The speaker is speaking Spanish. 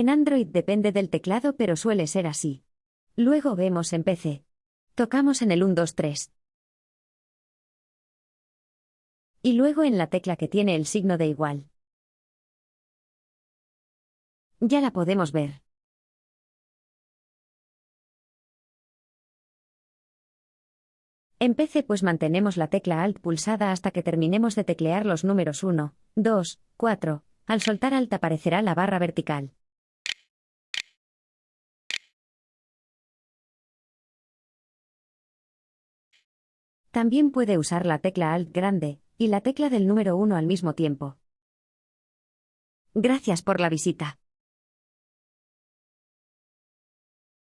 En Android depende del teclado pero suele ser así. Luego vemos en PC. Tocamos en el 1, 2, 3. Y luego en la tecla que tiene el signo de igual. Ya la podemos ver. En PC pues mantenemos la tecla Alt pulsada hasta que terminemos de teclear los números 1, 2, 4. Al soltar Alt aparecerá la barra vertical. También puede usar la tecla Alt grande y la tecla del número 1 al mismo tiempo. Gracias por la visita.